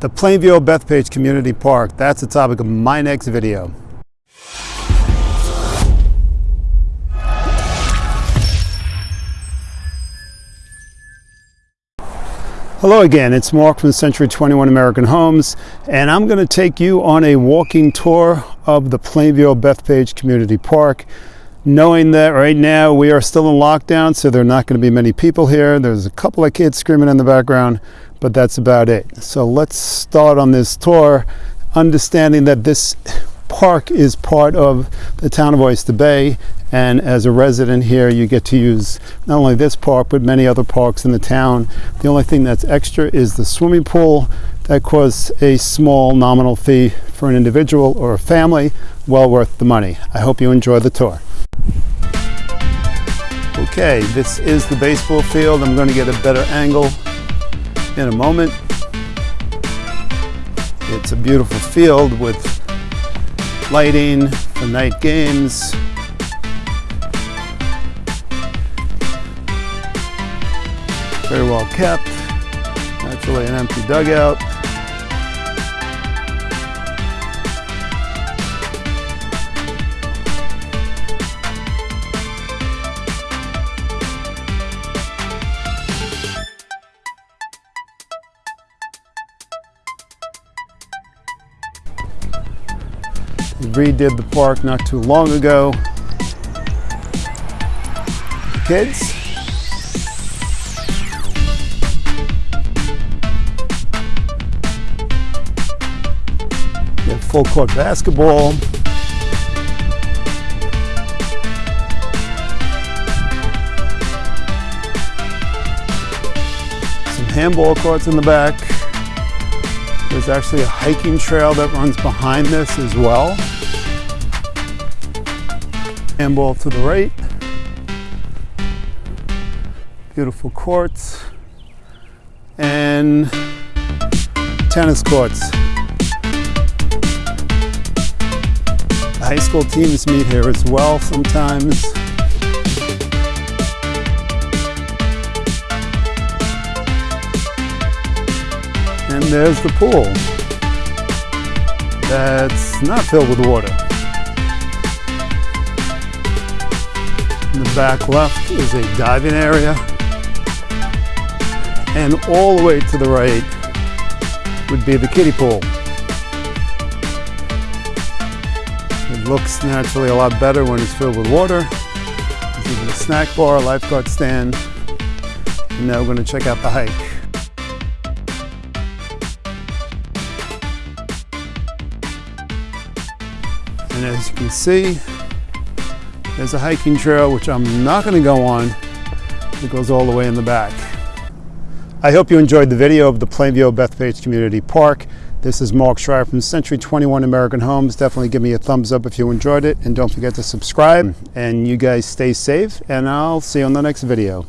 The Plainview Bethpage Community Park. That's the topic of my next video. Hello again, it's Mark from Century 21 American Homes, and I'm going to take you on a walking tour of the Plainview Bethpage Community Park. Knowing that right now we are still in lockdown, so there are not going to be many people here. There's a couple of kids screaming in the background, but that's about it. So let's start on this tour, understanding that this park is part of the town of Oyster Bay and as a resident here you get to use not only this park but many other parks in the town. The only thing that's extra is the swimming pool that costs a small nominal fee for an individual or a family, well worth the money. I hope you enjoy the tour. Okay, this is the baseball field. I'm going to get a better angle in a moment. It's a beautiful field with lighting for night games. Very well kept. Actually an empty dugout. Redid the park not too long ago. Kids. Full court basketball. Some handball courts in the back. There's actually a hiking trail that runs behind this as well. Handball to the right. Beautiful courts. And tennis courts. The high school teams meet here as well sometimes. And there's the pool. That's not filled with water. In the back left is a diving area. And all the way to the right would be the kiddie pool. It looks naturally a lot better when it's filled with water. There's even a snack bar, a lifeguard stand. And now we're going to check out the hike. And as you can see, there's a hiking trail, which I'm not going to go on. It goes all the way in the back. I hope you enjoyed the video of the Plainview Bethpage Community Park. This is Mark Schreier from Century 21 American Homes. Definitely give me a thumbs up if you enjoyed it. And don't forget to subscribe. And you guys stay safe. And I'll see you on the next video.